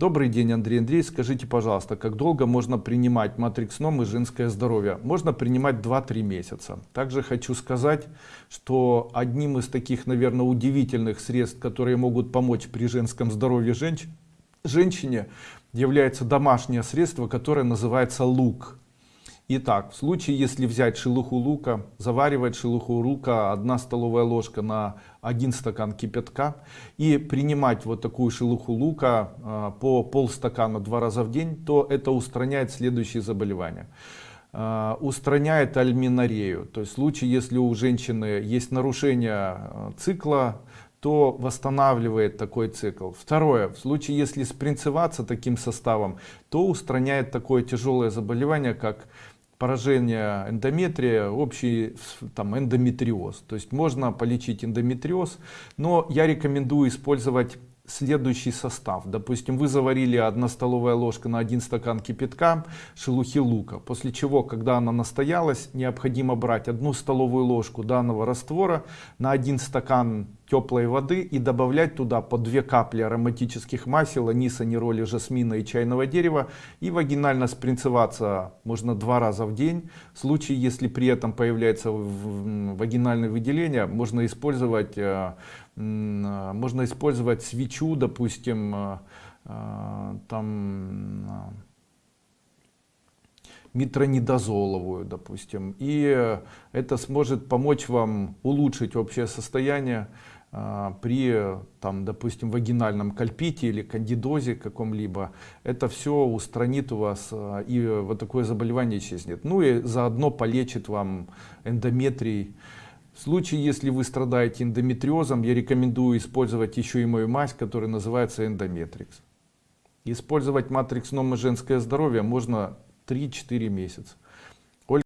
Добрый день, Андрей Андрей. Скажите, пожалуйста, как долго можно принимать матриксном и женское здоровье? Можно принимать 2-3 месяца. Также хочу сказать, что одним из таких, наверное, удивительных средств, которые могут помочь при женском здоровье женщ... женщине, является домашнее средство, которое называется лук. Итак, в случае, если взять шелуху лука, заваривать шелуху лука 1 столовая ложка на 1 стакан кипятка и принимать вот такую шелуху лука а, по полстакана два раза в день, то это устраняет следующие заболевания. А, устраняет альминорею, то есть в случае, если у женщины есть нарушение а, цикла, то восстанавливает такой цикл. Второе, в случае если спринцеваться таким составом, то устраняет такое тяжелое заболевание, как поражение эндометрия, общий там, эндометриоз. То есть можно полечить эндометриоз, но я рекомендую использовать следующий состав. Допустим, вы заварили 1 столовая ложка на 1 стакан кипятка шелухи лука. После чего, когда она настоялась, необходимо брать 1 столовую ложку данного раствора на 1 стакан теплой воды и добавлять туда по 2 капли ароматических масел, аниса, нероли, жасмина и чайного дерева. И вагинально спринцеваться можно два раза в день. В случае, если при этом появляется вагинальное выделение, можно использовать э, а, можно использовать свечу допустим а, там метронидозоловую допустим и это сможет помочь вам улучшить общее состояние при там допустим вагинальном кальпите или кандидозе каком-либо это все устранит у вас и вот такое заболевание исчезнет ну и заодно полечит вам эндометрий в случае, если вы страдаете эндометриозом, я рекомендую использовать еще и мою мазь, которая называется эндометрикс. Использовать матрикс нома женское здоровье можно 3-4 месяца.